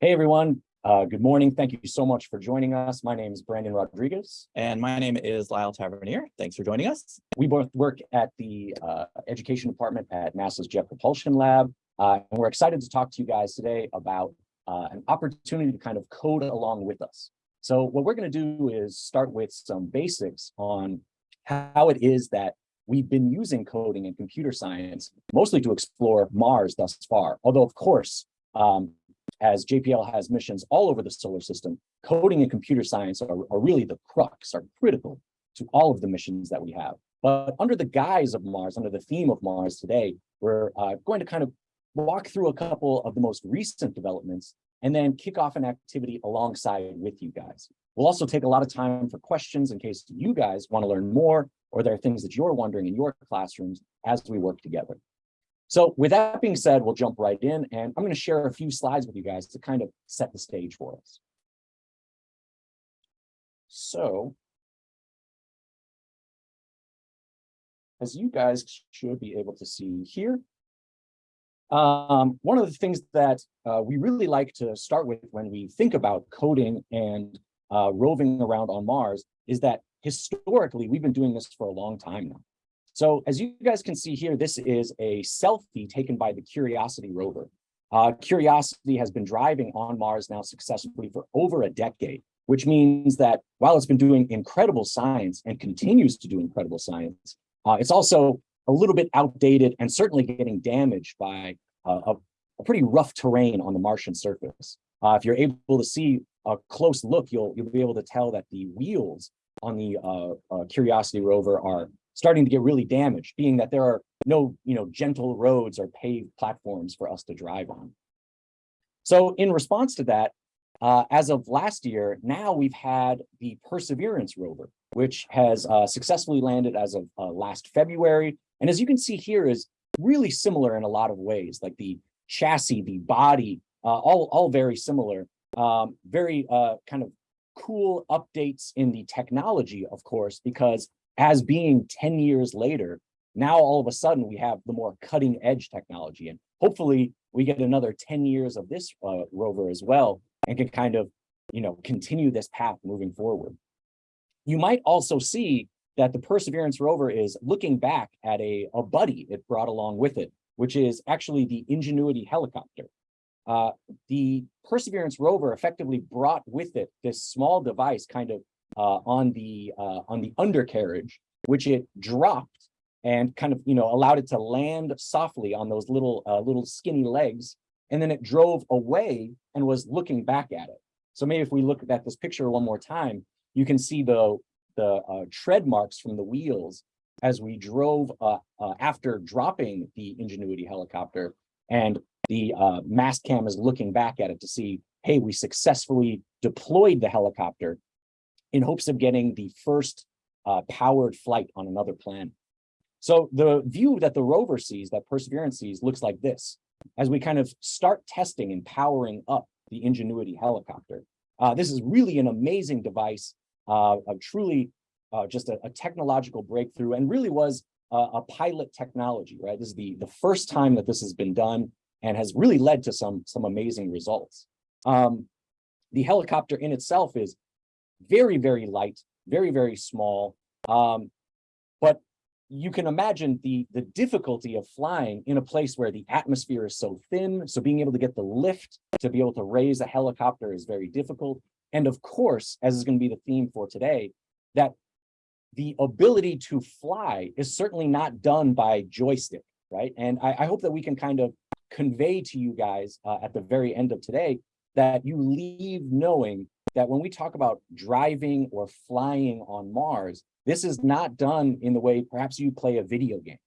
Hey, everyone. Uh, good morning. Thank you so much for joining us. My name is Brandon Rodriguez. And my name is Lyle Tavernier. Thanks for joining us. We both work at the uh, Education Department at NASA's Jet Propulsion Lab. Uh, and we're excited to talk to you guys today about uh, an opportunity to kind of code along with us. So what we're going to do is start with some basics on how it is that we've been using coding and computer science, mostly to explore Mars thus far. Although, of course, um, as JPL has missions all over the solar system, coding and computer science are, are really the crux, are critical to all of the missions that we have. But under the guise of Mars, under the theme of Mars today, we're uh, going to kind of walk through a couple of the most recent developments and then kick off an activity alongside with you guys. We'll also take a lot of time for questions in case you guys want to learn more or there are things that you're wondering in your classrooms as we work together. So with that being said, we'll jump right in and I'm going to share a few slides with you guys to kind of set the stage for us. So as you guys should be able to see here, um, one of the things that uh, we really like to start with when we think about coding and uh, roving around on Mars is that historically, we've been doing this for a long time now. So as you guys can see here, this is a selfie taken by the Curiosity rover. Uh, Curiosity has been driving on Mars now successfully for over a decade, which means that while it's been doing incredible science and continues to do incredible science, uh, it's also a little bit outdated and certainly getting damaged by uh, a, a, pretty rough terrain on the Martian surface. Uh, if you're able to see a close look, you'll, you'll be able to tell that the wheels on the uh, uh, Curiosity rover are starting to get really damaged, being that there are no, you know, gentle roads or paved platforms for us to drive on. So in response to that, uh, as of last year, now we've had the Perseverance rover, which has uh, successfully landed as of uh, last February. And as you can see here is really similar in a lot of ways, like the chassis, the body, uh, all, all very similar, um, very uh, kind of cool updates in the technology, of course, because as being 10 years later, now all of a sudden we have the more cutting edge technology. And hopefully we get another 10 years of this uh, rover as well and can kind of, you know, continue this path moving forward. You might also see that the Perseverance rover is looking back at a, a buddy it brought along with it, which is actually the Ingenuity helicopter. Uh, the Perseverance rover effectively brought with it this small device kind of uh, on the uh, on the undercarriage, which it dropped and kind of you know allowed it to land softly on those little uh, little skinny legs, and then it drove away and was looking back at it. So maybe if we look at this picture one more time, you can see the the uh, tread marks from the wheels as we drove uh, uh, after dropping the Ingenuity helicopter, and the mast cam is looking back at it to see, hey, we successfully deployed the helicopter in hopes of getting the first uh, powered flight on another planet. So the view that the rover sees, that Perseverance sees, looks like this. As we kind of start testing and powering up the Ingenuity helicopter. Uh, this is really an amazing device, uh, truly uh, just a, a, technological breakthrough and really was a pilot technology, right? This is the, the first time that this has been done and has really led to some, some amazing results. Um, the helicopter in itself is very, very light, very, very small. Um, but you can imagine the, the difficulty of flying in a place where the atmosphere is so thin. So being able to get the lift to be able to raise a helicopter is very difficult. And of course, as is going to be the theme for today, that the ability to fly is certainly not done by joystick, right? And I, I hope that we can kind of convey to you guys uh, at the very end of today that you leave knowing that when we talk about driving or flying on Mars, this is not done in the way perhaps you play a video game.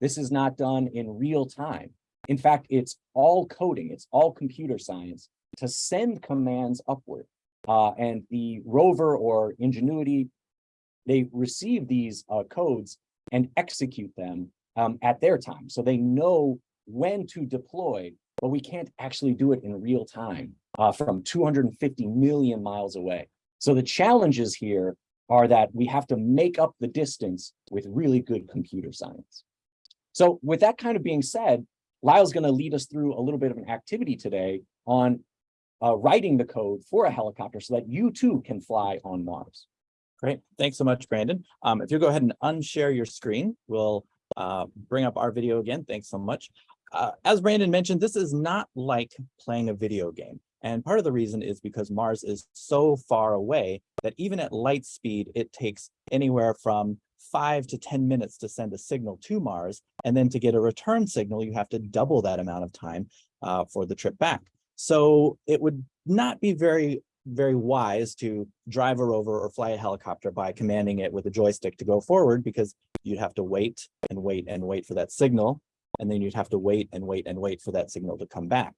This is not done in real time. In fact, it's all coding, it's all computer science to send commands upward. Uh, and the rover or Ingenuity, they receive these uh, codes and execute them um, at their time. So they know when to deploy, but we can't actually do it in real time uh, from 250 million miles away. So the challenges here are that we have to make up the distance with really good computer science. So with that kind of being said, Lyle's going to lead us through a little bit of an activity today on uh, writing the code for a helicopter so that you too can fly on Mars. Great. Thanks so much, Brandon. Um, if you go ahead and unshare your screen, we'll uh, bring up our video again. Thanks so much. Uh, as Brandon mentioned, this is not like playing a video game. And part of the reason is because Mars is so far away that even at light speed, it takes anywhere from five to 10 minutes to send a signal to Mars. And then to get a return signal, you have to double that amount of time uh, for the trip back. So it would not be very, very wise to drive a rover or fly a helicopter by commanding it with a joystick to go forward because you'd have to wait and wait and wait for that signal. And then you'd have to wait and wait and wait for that signal to come back.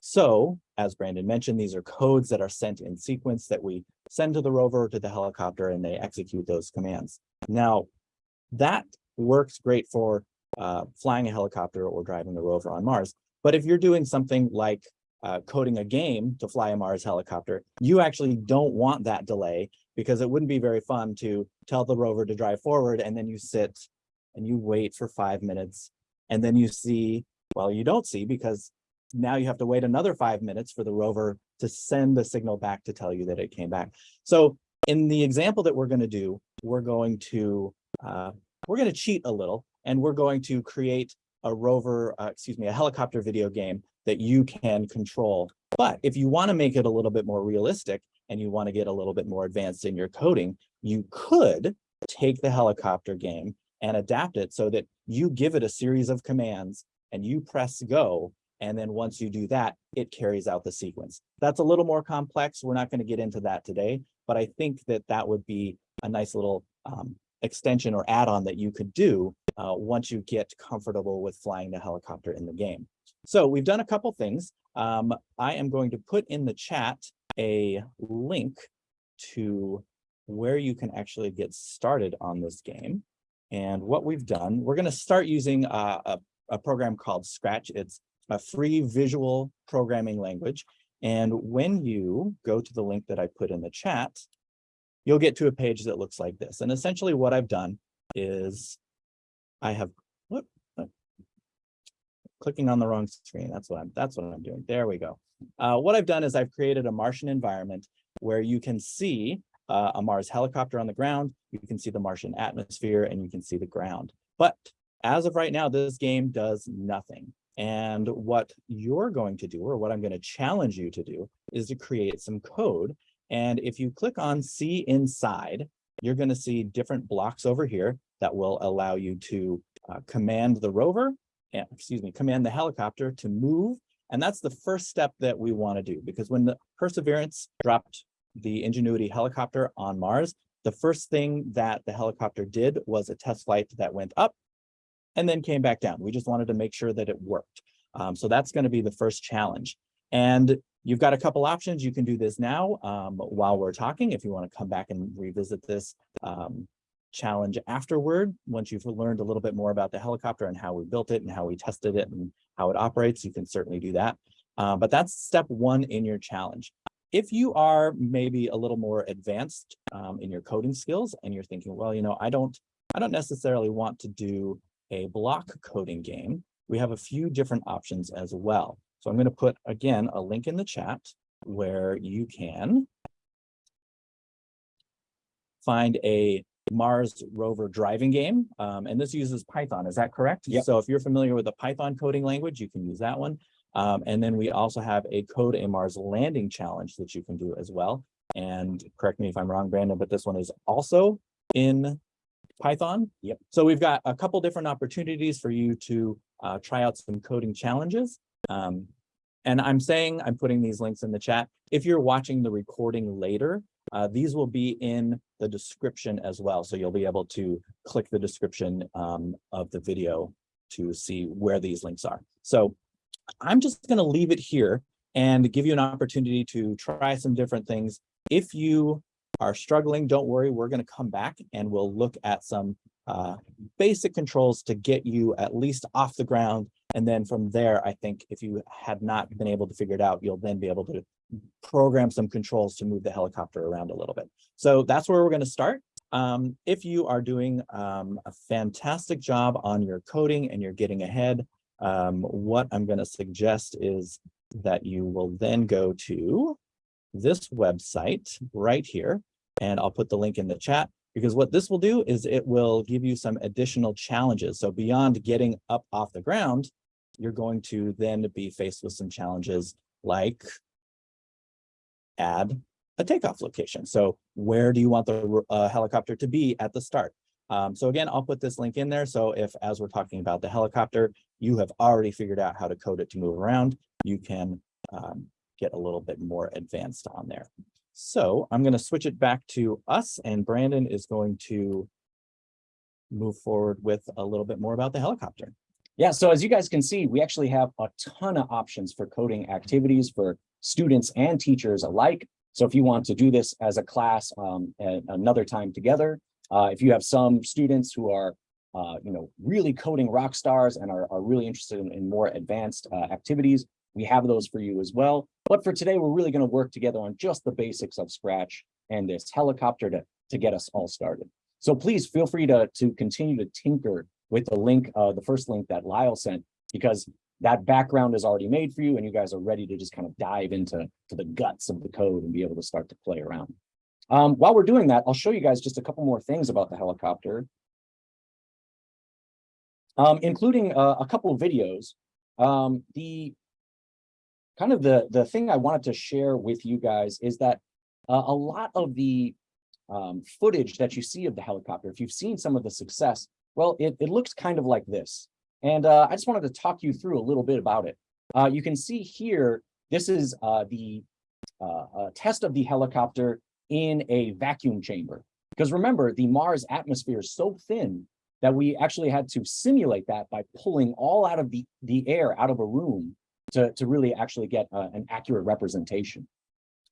So as Brandon mentioned, these are codes that are sent in sequence that we send to the rover or to the helicopter and they execute those commands. Now, that works great for uh, flying a helicopter or driving a rover on Mars. But if you're doing something like uh, coding a game to fly a Mars helicopter, you actually don't want that delay because it wouldn't be very fun to tell the rover to drive forward and then you sit and you wait for five minutes and then you see, well, you don't see because now you have to wait another five minutes for the rover to send the signal back to tell you that it came back. So in the example that we're going to do, we're going to uh, we're going to cheat a little and we're going to create a rover, uh, excuse me, a helicopter video game that you can control. But if you want to make it a little bit more realistic and you want to get a little bit more advanced in your coding, you could take the helicopter game and adapt it so that you give it a series of commands and you press go and then once you do that, it carries out the sequence. That's a little more complex. We're not going to get into that today, but I think that that would be a nice little um, extension or add-on that you could do uh, once you get comfortable with flying the helicopter in the game. So we've done a couple things. Um, I am going to put in the chat a link to where you can actually get started on this game. And what we've done, we're going to start using uh, a, a program called Scratch. It's a free visual programming language. And when you go to the link that I put in the chat, you'll get to a page that looks like this. And essentially what I've done is I have whoop, clicking on the wrong screen. That's what I'm that's what I'm doing. There we go. Uh, what I've done is I've created a Martian environment where you can see uh, a Mars helicopter on the ground, you can see the Martian atmosphere, and you can see the ground. But as of right now, this game does nothing. And what you're going to do, or what I'm going to challenge you to do, is to create some code. And if you click on see inside, you're going to see different blocks over here that will allow you to uh, command the rover, and, excuse me, command the helicopter to move. And that's the first step that we want to do, because when the Perseverance dropped the Ingenuity helicopter on Mars, the first thing that the helicopter did was a test flight that went up and then came back down. We just wanted to make sure that it worked. Um, so that's going to be the first challenge. And you've got a couple options. You can do this now um, while we're talking if you want to come back and revisit this um, challenge afterward. Once you've learned a little bit more about the helicopter and how we built it and how we tested it and how it operates, you can certainly do that. Uh, but that's step one in your challenge. If you are maybe a little more advanced um, in your coding skills and you're thinking, well, you know, I don't, I don't necessarily want to do a block coding game, we have a few different options as well. So I'm going to put, again, a link in the chat where you can find a Mars rover driving game. Um, and this uses Python, is that correct? Yep. So if you're familiar with the Python coding language, you can use that one. Um, and then we also have a code a Mars landing challenge that you can do as well. And correct me if I'm wrong, Brandon, but this one is also in Python. Yep. So we've got a couple different opportunities for you to uh, try out some coding challenges. Um, and I'm saying I'm putting these links in the chat. If you're watching the recording later, uh, these will be in the description as well. So you'll be able to click the description um, of the video to see where these links are. So I'm just going to leave it here and give you an opportunity to try some different things. If you are struggling, don't worry, we're going to come back and we'll look at some uh, basic controls to get you at least off the ground. And then from there, I think if you had not been able to figure it out, you'll then be able to program some controls to move the helicopter around a little bit. So that's where we're going to start. Um, if you are doing um, a fantastic job on your coding and you're getting ahead, um, what I'm going to suggest is that you will then go to this website right here. And I'll put the link in the chat because what this will do is it will give you some additional challenges. So beyond getting up off the ground, you're going to then be faced with some challenges like add a takeoff location. So where do you want the uh, helicopter to be at the start? Um, so again, I'll put this link in there. So if, as we're talking about the helicopter, you have already figured out how to code it to move around, you can um, get a little bit more advanced on there. So I'm going to switch it back to us and Brandon is going to move forward with a little bit more about the helicopter. Yeah, so as you guys can see, we actually have a ton of options for coding activities for students and teachers alike. So if you want to do this as a class um, at another time together, uh, if you have some students who are, uh, you know, really coding rock stars and are, are really interested in, in more advanced uh, activities, we have those for you as well. But for today, we're really going to work together on just the basics of Scratch and this helicopter to, to get us all started. So please feel free to, to continue to tinker with the link, uh, the first link that Lyle sent, because that background is already made for you and you guys are ready to just kind of dive into to the guts of the code and be able to start to play around. Um, while we're doing that, I'll show you guys just a couple more things about the helicopter, um, including uh, a couple of videos. Um, the kind of the, the thing I wanted to share with you guys is that uh, a lot of the um, footage that you see of the helicopter, if you've seen some of the success, well, it, it looks kind of like this. And uh, I just wanted to talk you through a little bit about it. Uh, you can see here, this is uh, the uh, test of the helicopter in a vacuum chamber. Because remember, the Mars atmosphere is so thin that we actually had to simulate that by pulling all out of the, the air out of a room to, to really actually get uh, an accurate representation.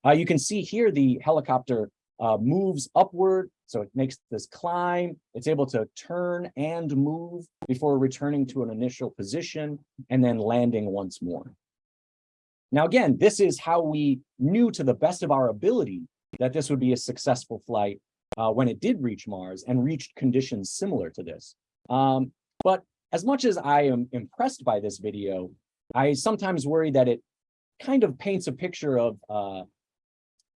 Uh, you can see here the helicopter uh, moves upward, so it makes this climb. It's able to turn and move before returning to an initial position and then landing once more. Now, again, this is how we knew to the best of our ability that this would be a successful flight uh, when it did reach Mars and reached conditions similar to this. Um, but as much as I am impressed by this video, I sometimes worry that it kind of paints a picture of uh,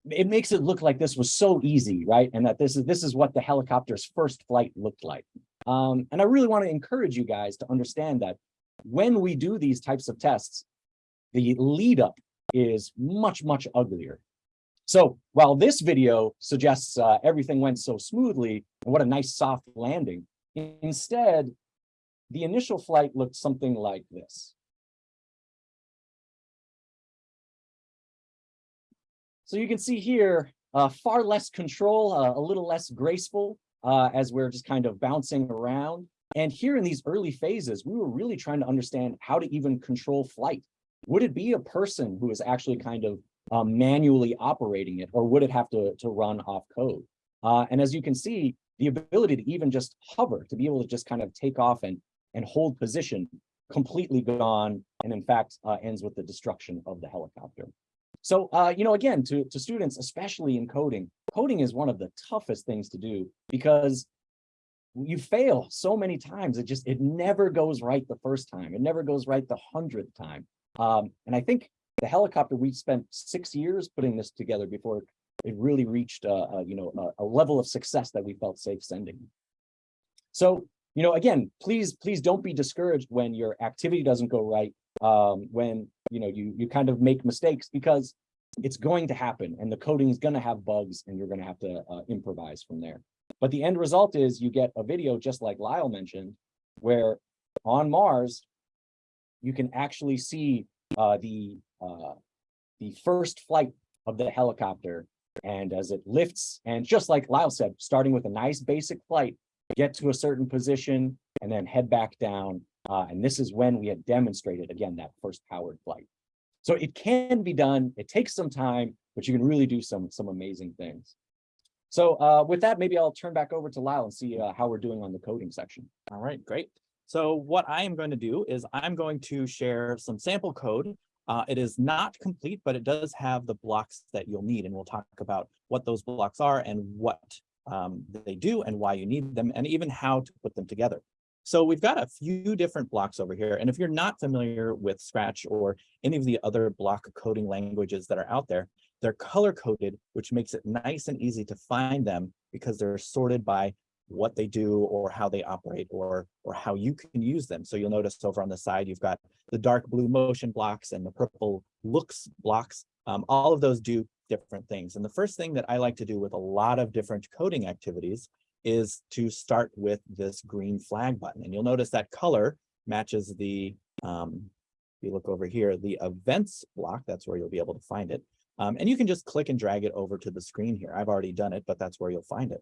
it makes it look like this was so easy, right? And that this is this is what the helicopter's first flight looked like. Um, and I really want to encourage you guys to understand that when we do these types of tests, the lead up is much, much uglier. So while this video suggests uh, everything went so smoothly and what a nice soft landing, instead, the initial flight looked something like this. So you can see here, uh, far less control, uh, a little less graceful uh, as we're just kind of bouncing around. And here in these early phases, we were really trying to understand how to even control flight. Would it be a person who is actually kind of um, manually operating it, or would it have to, to run off code? Uh, and as you can see, the ability to even just hover, to be able to just kind of take off and, and hold position, completely gone, and in fact, uh, ends with the destruction of the helicopter. So, uh, you know, again, to, to students, especially in coding, coding is one of the toughest things to do because you fail so many times. It just, it never goes right the first time. It never goes right the hundredth time. Um, and I think the helicopter, we spent six years putting this together before it really reached, uh, you know, a, a level of success that we felt safe sending. So, you know, again, please, please don't be discouraged when your activity doesn't go right um, when you know you you kind of make mistakes because it's going to happen and the coding is going to have bugs and you're going to have to uh, improvise from there. But the end result is you get a video just like Lyle mentioned, where on Mars, you can actually see uh, the uh, the first flight of the helicopter. And as it lifts, and just like Lyle said, starting with a nice basic flight, get to a certain position and then head back down uh, and this is when we had demonstrated, again, that first powered flight. So it can be done. It takes some time, but you can really do some, some amazing things. So uh, with that, maybe I'll turn back over to Lyle and see uh, how we're doing on the coding section. All right, great. So what I am going to do is I'm going to share some sample code. Uh, it is not complete, but it does have the blocks that you'll need. And we'll talk about what those blocks are and what um, they do and why you need them and even how to put them together. So we've got a few different blocks over here. And if you're not familiar with Scratch or any of the other block coding languages that are out there, they're color coded, which makes it nice and easy to find them because they're sorted by what they do or how they operate or or how you can use them. So you'll notice over on the side, you've got the dark blue motion blocks and the purple looks blocks. Um, all of those do different things. And the first thing that I like to do with a lot of different coding activities is to start with this green flag button. And you'll notice that color matches the, um, if you look over here, the events block, that's where you'll be able to find it. Um, and you can just click and drag it over to the screen here. I've already done it, but that's where you'll find it.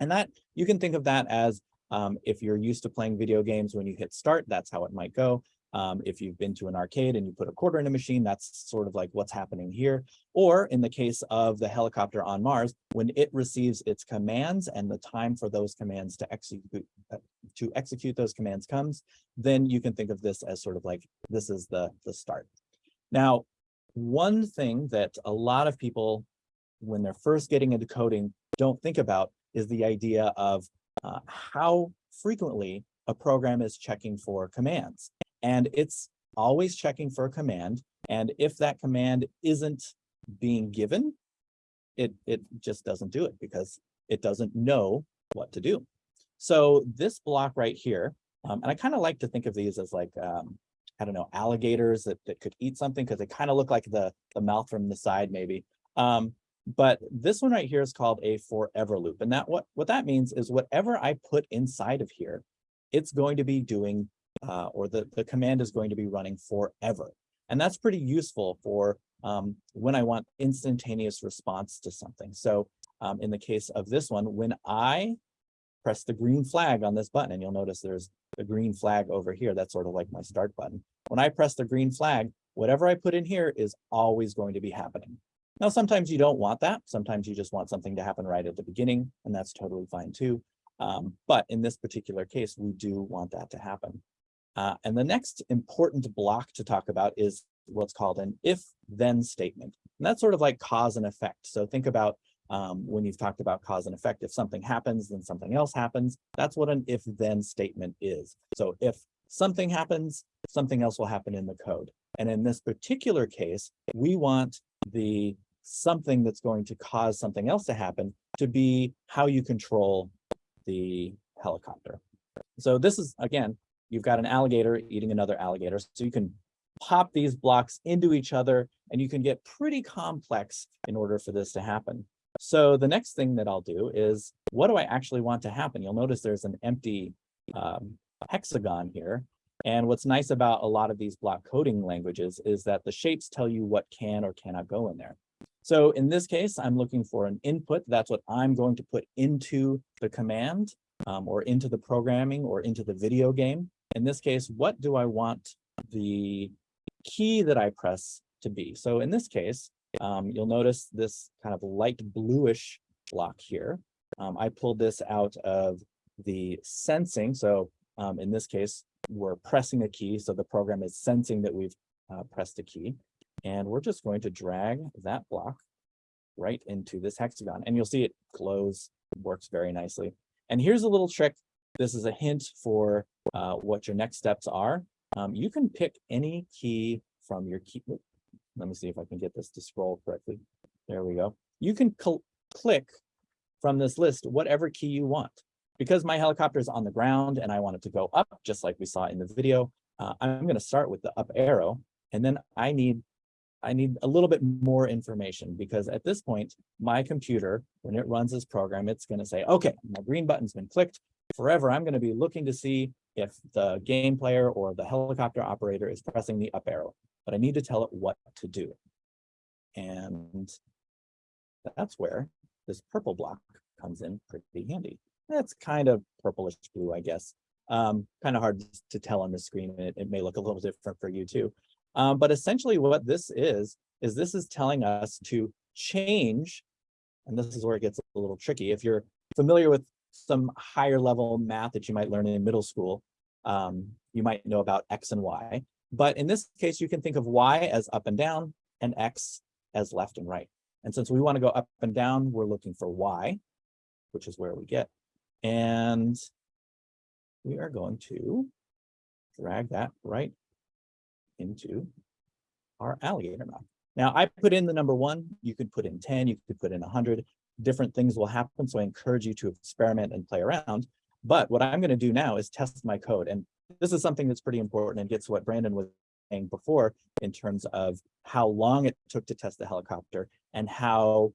And that you can think of that as um, if you're used to playing video games, when you hit start, that's how it might go. Um, if you've been to an arcade and you put a quarter in a machine, that's sort of like what's happening here. Or in the case of the helicopter on Mars, when it receives its commands and the time for those commands to execute uh, to execute those commands comes, then you can think of this as sort of like this is the the start. Now, one thing that a lot of people, when they're first getting into coding, don't think about is the idea of uh, how frequently a program is checking for commands. And it's always checking for a command. And if that command isn't being given, it, it just doesn't do it because it doesn't know what to do. So this block right here, um, and I kind of like to think of these as like, um, I don't know, alligators that, that could eat something because they kind of look like the, the mouth from the side maybe. Um, but this one right here is called a forever loop. And that what, what that means is whatever I put inside of here, it's going to be doing uh, or the, the command is going to be running forever. And that's pretty useful for um, when I want instantaneous response to something. So um, in the case of this one, when I press the green flag on this button, and you'll notice there's the green flag over here, that's sort of like my start button. When I press the green flag, whatever I put in here is always going to be happening. Now, sometimes you don't want that. Sometimes you just want something to happen right at the beginning, and that's totally fine too. Um, but in this particular case, we do want that to happen. Uh, and the next important block to talk about is what's called an if-then statement. And that's sort of like cause and effect. So think about um, when you've talked about cause and effect, if something happens, then something else happens. That's what an if-then statement is. So if something happens, something else will happen in the code. And in this particular case, we want the something that's going to cause something else to happen to be how you control the helicopter. So this is, again, you've got an alligator eating another alligator. So you can pop these blocks into each other and you can get pretty complex in order for this to happen. So the next thing that I'll do is, what do I actually want to happen? You'll notice there's an empty um, hexagon here. And what's nice about a lot of these block coding languages is that the shapes tell you what can or cannot go in there. So in this case, I'm looking for an input. That's what I'm going to put into the command um, or into the programming or into the video game in this case, what do I want the key that I press to be? So in this case, um, you'll notice this kind of light bluish block here. Um, I pulled this out of the sensing. So um, in this case, we're pressing a key. So the program is sensing that we've uh, pressed a key. And we're just going to drag that block right into this hexagon. And you'll see it glows, works very nicely. And here's a little trick this is a hint for uh, what your next steps are. Um, you can pick any key from your key. Let me see if I can get this to scroll correctly. There we go. You can click from this list whatever key you want. Because my helicopter is on the ground and I want it to go up, just like we saw in the video, uh, I'm going to start with the up arrow. And then I need I need a little bit more information because at this point, my computer, when it runs this program, it's going to say, okay, my green button's been clicked forever, I'm going to be looking to see if the game player or the helicopter operator is pressing the up arrow, but I need to tell it what to do. And that's where this purple block comes in pretty handy. That's kind of purplish blue, I guess. Um, kind of hard to tell on the screen. It, it may look a little different for you too. Um, but essentially what this is, is this is telling us to change, and this is where it gets a little tricky. If you're familiar with some higher level math that you might learn in middle school. Um, you might know about X and Y, but in this case, you can think of Y as up and down and X as left and right. And since we want to go up and down, we're looking for Y, which is where we get. And we are going to drag that right into our alligator map. Now I put in the number one, you could put in 10, you could put in 100, different things will happen. So I encourage you to experiment and play around. But what I'm going to do now is test my code. And this is something that's pretty important and gets what Brandon was saying before in terms of how long it took to test the helicopter and how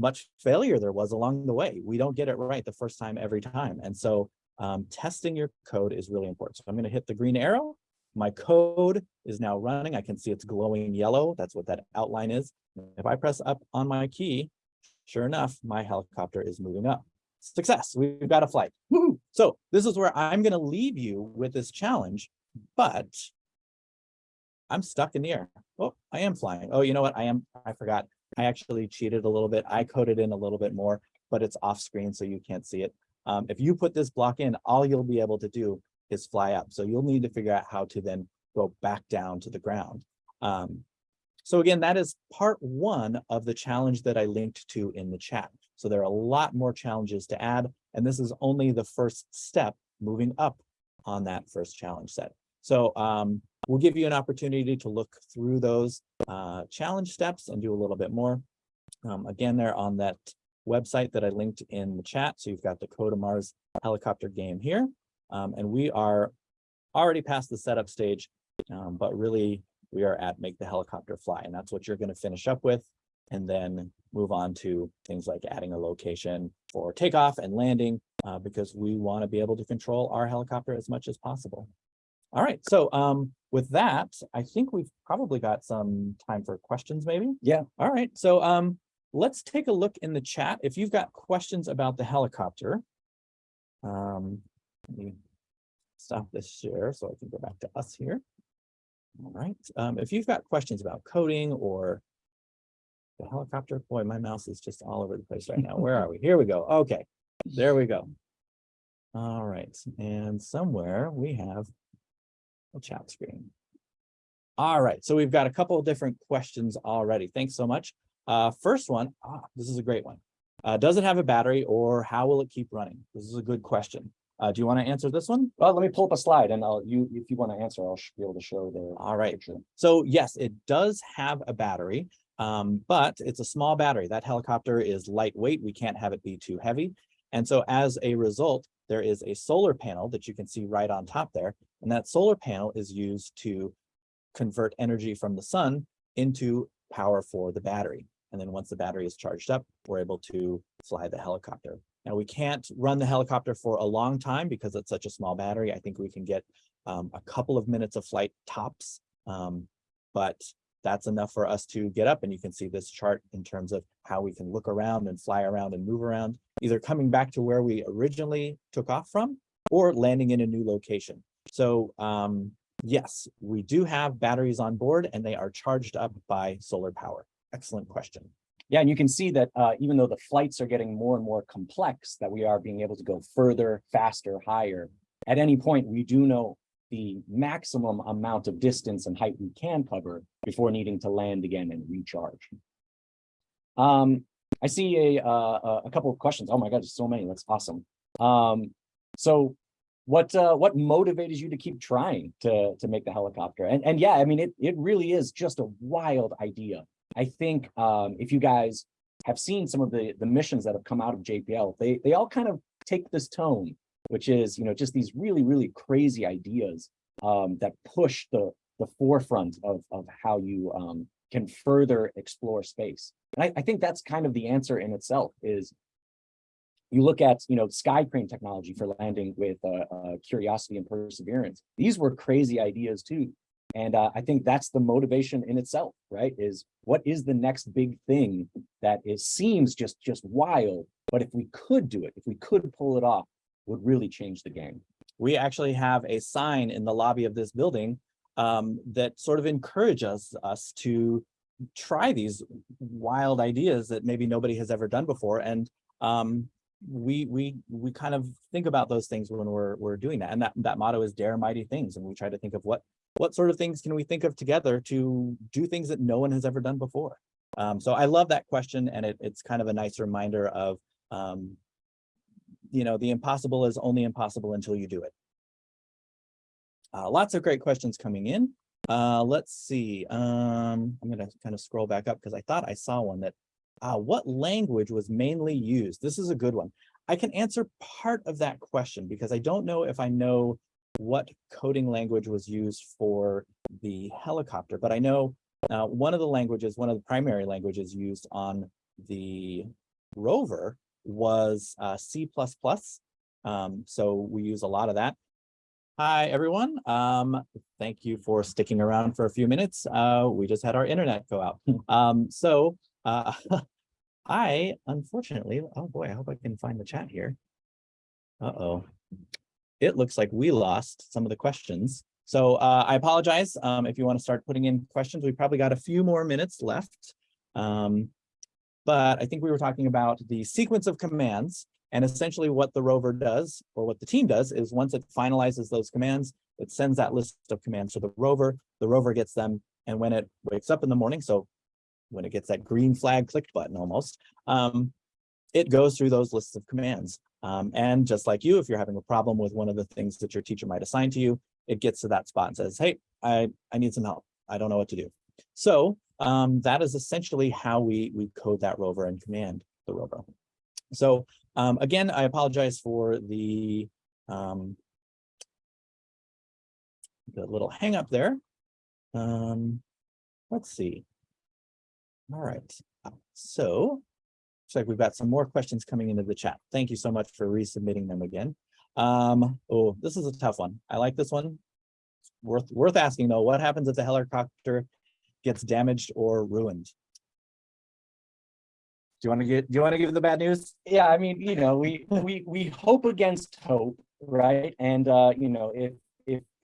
much failure there was along the way. We don't get it right the first time every time. And so um, testing your code is really important. So I'm going to hit the green arrow. My code is now running. I can see it's glowing yellow. That's what that outline is. If I press up on my key, sure enough, my helicopter is moving up. Success, we've got a flight. So this is where I'm going to leave you with this challenge, but I'm stuck in the air. Oh, I am flying. Oh, you know what? I am, I forgot. I actually cheated a little bit. I coded in a little bit more, but it's off screen so you can't see it. Um, if you put this block in, all you'll be able to do is fly up. So you'll need to figure out how to then go back down to the ground. Um, so again, that is part one of the challenge that I linked to in the chat. So there are a lot more challenges to add, and this is only the first step moving up on that first challenge set. So um, we'll give you an opportunity to look through those uh, challenge steps and do a little bit more. Um, again, they're on that website that I linked in the chat. So you've got the Code of Mars helicopter game here. Um, and we are already past the setup stage, um, but really we are at make the helicopter fly. And that's what you're going to finish up with and then move on to things like adding a location for takeoff and landing uh, because we want to be able to control our helicopter as much as possible. All right, so um, with that, I think we've probably got some time for questions maybe. Yeah. All right, so um, let's take a look in the chat. If you've got questions about the helicopter, um, let me stop this share so I can go back to us here. All right, um, if you've got questions about coding or the helicopter, boy, my mouse is just all over the place right now. Where are we? Here we go. Okay, there we go. All right, and somewhere we have a chat screen. All right, so we've got a couple of different questions already. Thanks so much. Uh, first one, ah, this is a great one. Uh, does it have a battery or how will it keep running? This is a good question. Uh, do you want to answer this one? Well, let me pull up a slide and I'll, you, if you want to answer, I'll be able to show the. All right. picture. So yes, it does have a battery, um, but it's a small battery. That helicopter is lightweight. We can't have it be too heavy. And so as a result, there is a solar panel that you can see right on top there. And that solar panel is used to convert energy from the sun into power for the battery. And then once the battery is charged up, we're able to fly the helicopter. Now we can't run the helicopter for a long time because it's such a small battery. I think we can get um, a couple of minutes of flight tops, um, but that's enough for us to get up and you can see this chart in terms of how we can look around and fly around and move around, either coming back to where we originally took off from or landing in a new location. So um, yes, we do have batteries on board and they are charged up by solar power. Excellent question. Yeah, and you can see that uh, even though the flights are getting more and more complex, that we are being able to go further, faster, higher. At any point, we do know the maximum amount of distance and height we can cover before needing to land again and recharge. Um, I see a, uh, a couple of questions. Oh my God, there's so many. That's awesome. Um, so what uh, what motivated you to keep trying to to make the helicopter? And and yeah, I mean it it really is just a wild idea. I think um, if you guys have seen some of the the missions that have come out of JPL, they they all kind of take this tone, which is you know just these really really crazy ideas um, that push the the forefront of of how you um, can further explore space. And I, I think that's kind of the answer in itself is you look at, you know, sky crane technology for landing with uh, uh, Curiosity and Perseverance. These were crazy ideas too. And uh, I think that's the motivation in itself, right? Is what is the next big thing that is seems just just wild, but if we could do it, if we could pull it off, would really change the game. We actually have a sign in the lobby of this building um, that sort of encourages us to try these wild ideas that maybe nobody has ever done before. And um, we we we kind of think about those things when we're we're doing that. And that that motto is dare mighty things. And we try to think of what what sort of things can we think of together to do things that no one has ever done before. Um, so I love that question, and it, it's kind of a nice reminder of um, you know the impossible is only impossible until you do it. Uh, lots of great questions coming in. Uh, let's see. Um, I'm gonna kind of scroll back up because I thought I saw one that, uh, what language was mainly used? This is a good one. I can answer part of that question because I don't know if I know what coding language was used for the helicopter, but I know uh, one of the languages, one of the primary languages used on the rover was uh, C++. Um, so we use a lot of that. Hi, everyone. Um, thank you for sticking around for a few minutes. Uh, we just had our internet go out. Um, so uh, I, unfortunately, oh boy, I hope I can find the chat here. Uh-oh. It looks like we lost some of the questions. So uh, I apologize um, if you want to start putting in questions. We probably got a few more minutes left. Um, but I think we were talking about the sequence of commands and essentially what the rover does or what the team does is once it finalizes those commands, it sends that list of commands to the rover. The rover gets them. And when it wakes up in the morning, so when it gets that green flag clicked button almost, um, it goes through those lists of commands. Um, and just like you, if you're having a problem with one of the things that your teacher might assign to you, it gets to that spot and says, hey, I, I need some help. I don't know what to do. So um, that is essentially how we, we code that rover and command the rover. So um, again, I apologize for the, um, the little hang up there. Um, let's see. All right, so looks like we've got some more questions coming into the chat. Thank you so much for resubmitting them again. Um, oh, this is a tough one. I like this one. Worth worth asking though. What happens if the helicopter gets damaged or ruined? Do you want to get? Do you want to give the bad news? Yeah, I mean, you know, we we we hope against hope, right? And uh, you know, if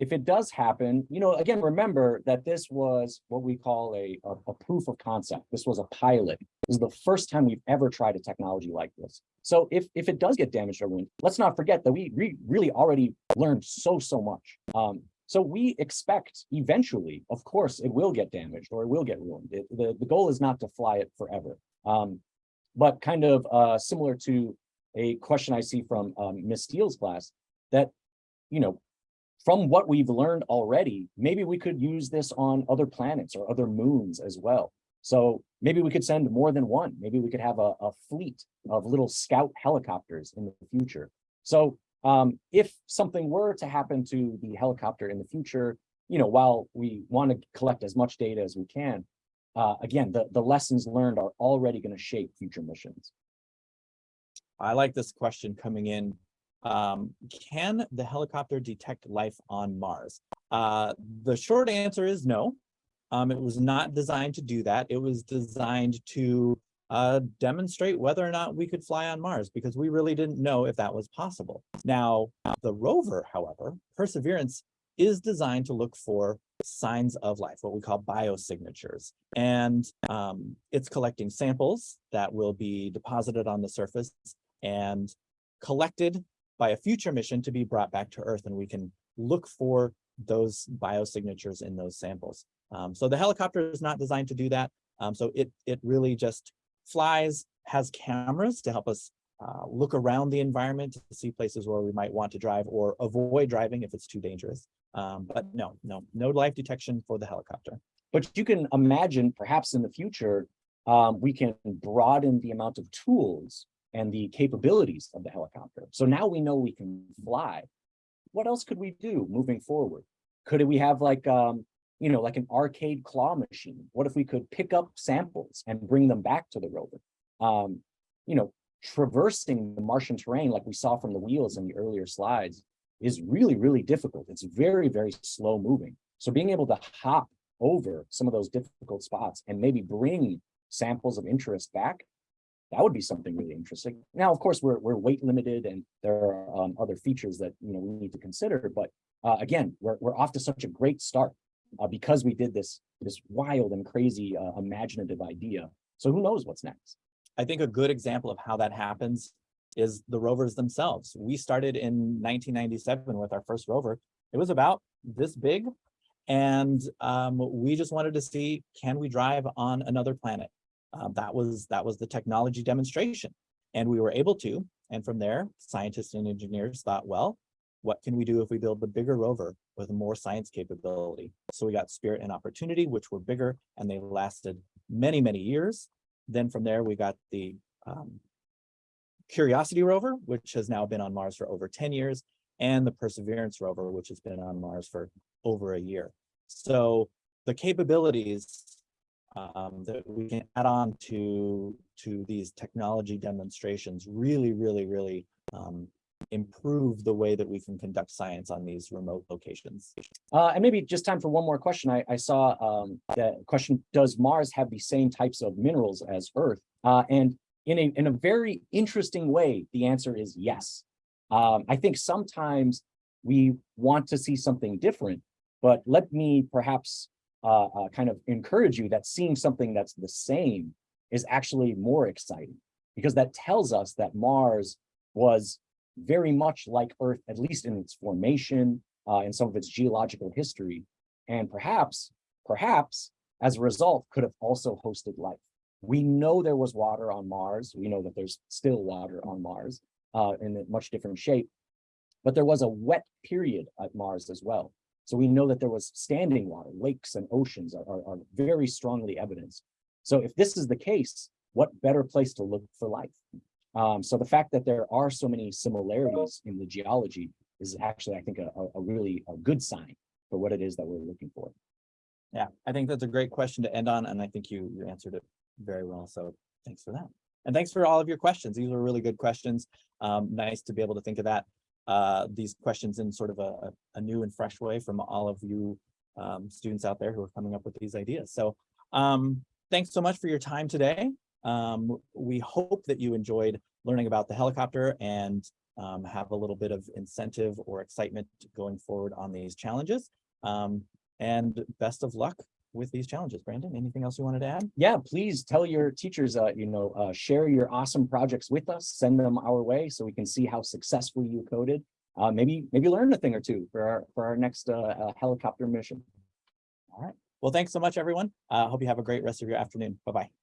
if it does happen, you know, again, remember that this was what we call a, a, a proof of concept. This was a pilot. This is the first time we've ever tried a technology like this. So if if it does get damaged or ruined, let's not forget that we re really already learned so so much. Um, so we expect eventually, of course, it will get damaged or it will get ruined. It, the the goal is not to fly it forever. Um, but kind of uh, similar to a question I see from um, Miss Steele's class, that you know from what we've learned already, maybe we could use this on other planets or other moons as well. So maybe we could send more than one. Maybe we could have a, a fleet of little scout helicopters in the future. So um, if something were to happen to the helicopter in the future, you know, while we want to collect as much data as we can, uh, again, the, the lessons learned are already going to shape future missions. I like this question coming in um, can the helicopter detect life on Mars? Uh, the short answer is no. Um, it was not designed to do that. It was designed to uh, demonstrate whether or not we could fly on Mars because we really didn't know if that was possible. Now, the rover, however, Perseverance is designed to look for signs of life, what we call biosignatures. And um, it's collecting samples that will be deposited on the surface and collected by a future mission to be brought back to Earth and we can look for those biosignatures in those samples. Um, so the helicopter is not designed to do that. Um, so it, it really just flies, has cameras to help us uh, look around the environment to see places where we might want to drive or avoid driving if it's too dangerous. Um, but no, no, no life detection for the helicopter. But you can imagine perhaps in the future, um, we can broaden the amount of tools and the capabilities of the helicopter. So now we know we can fly. What else could we do moving forward? Could we have like, um, you know, like an arcade claw machine? What if we could pick up samples and bring them back to the rover? Um, you know, traversing the Martian terrain like we saw from the wheels in the earlier slides is really, really difficult. It's very, very slow moving. So being able to hop over some of those difficult spots and maybe bring samples of interest back that would be something really interesting. Now, of course, we're, we're weight limited and there are um, other features that you know we need to consider. But uh, again, we're, we're off to such a great start uh, because we did this, this wild and crazy uh, imaginative idea. So who knows what's next? I think a good example of how that happens is the rovers themselves. We started in 1997 with our first rover. It was about this big. And um, we just wanted to see, can we drive on another planet? Uh, that was that was the technology demonstration. And we were able to, and from there, scientists and engineers thought, well, what can we do if we build the bigger rover with more science capability. So we got Spirit and Opportunity, which were bigger and they lasted many, many years. Then from there, we got the um, Curiosity rover, which has now been on Mars for over 10 years, and the Perseverance rover, which has been on Mars for over a year. So the capabilities um, that we can add on to, to these technology demonstrations really, really, really um, improve the way that we can conduct science on these remote locations. Uh, and maybe just time for one more question. I, I saw um, the question, does Mars have the same types of minerals as Earth? Uh, and in a, in a very interesting way, the answer is yes. Um, I think sometimes we want to see something different, but let me perhaps uh, uh, kind of encourage you that seeing something that's the same is actually more exciting because that tells us that Mars was very much like Earth, at least in its formation, uh, in some of its geological history, and perhaps, perhaps, as a result, could have also hosted life. We know there was water on Mars. We know that there's still water on Mars uh, in a much different shape, but there was a wet period at Mars as well. So we know that there was standing water, lakes and oceans are, are, are very strongly evidenced. So if this is the case, what better place to look for life? Um, so the fact that there are so many similarities in the geology is actually, I think, a, a- really a good sign for what it is that we're looking for. Yeah, I think that's a great question to end on, and I think you, you answered it very well. So thanks for that. And thanks for all of your questions. These were really good questions. Um, nice to be able to think of that, uh, these questions in sort of a, a- new and fresh way from all of you um, students out there who are coming up with these ideas. So um, thanks so much for your time today. Um, we hope that you enjoyed learning about the helicopter and um, have a little bit of incentive or excitement going forward on these challenges. Um, and best of luck with these challenges. Brandon, anything else you wanted to add? Yeah, please tell your teachers, uh, you know, uh, share your awesome projects with us, send them our way so we can see how successfully you coded. Uh, maybe, maybe learn a thing or two for our, for our next uh, uh, helicopter mission. All right. Well, thanks so much, everyone. I hope you have a great rest of your afternoon. Bye-bye.